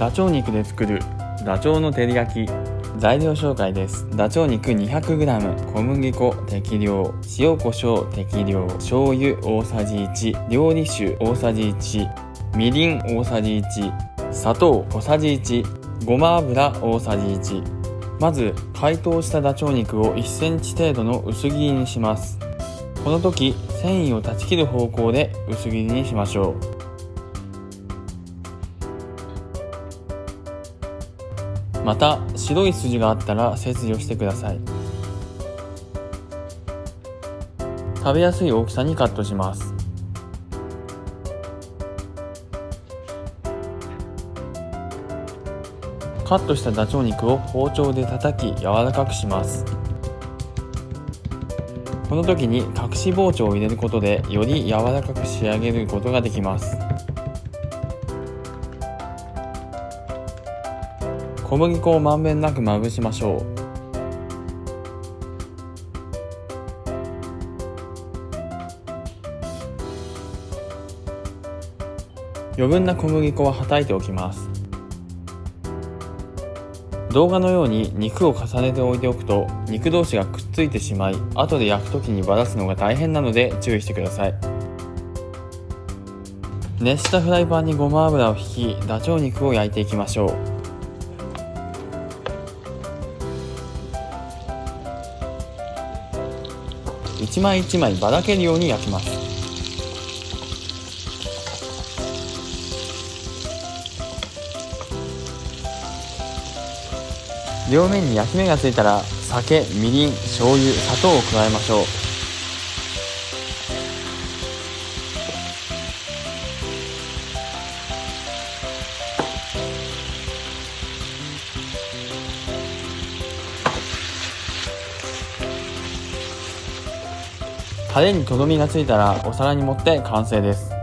ダチョウ肉で作るダチョウの照り焼き。材料紹介です。ダチョウ肉 200g 小麦粉適量。塩コショウ適量。醤油大さじ1料理酒大さじ1みりん大さじ1砂糖小さじ1ごま油大さじ1まず解凍したダチョウ肉を1センチ程度の薄切りにします。この時繊維を断ち切る方向で薄切りにしましょう。また白い筋があったら切除してください。食べやすい大きさにカットします。カットしたダチョウ肉を包丁で叩き柔らかくします。この時に隠し包丁を入れることでより柔らかく仕上げることができます。小麦粉をまんべんなくまぶしましょう。余分な小麦粉ははたいておきます。動画のように肉を重ねて置いておくと肉同士がくっついてしまい後で焼く時にばらすのが大変なので注意してください。熱したフライパンにごま油を引きダチョウ肉を焼いていきましょう。一枚一枚ばらけるように焼きます。両面に焼き目がついたら酒みりん醤油砂糖を加えましょう。タレにとどみがついたらお皿に盛って完成です。